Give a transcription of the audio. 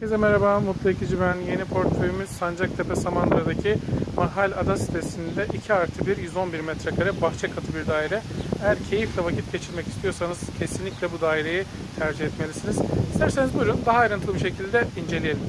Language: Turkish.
Herkese merhaba, Mutlu Ekici ben. Yeni portföyümüz Sancaktepe Samandıra'daki Mahal Ada sitesinde 2 artı 1, 111 metrekare bahçe katı bir daire. Eğer keyifle vakit geçirmek istiyorsanız kesinlikle bu daireyi tercih etmelisiniz. İsterseniz buyurun daha ayrıntılı bir şekilde inceleyelim.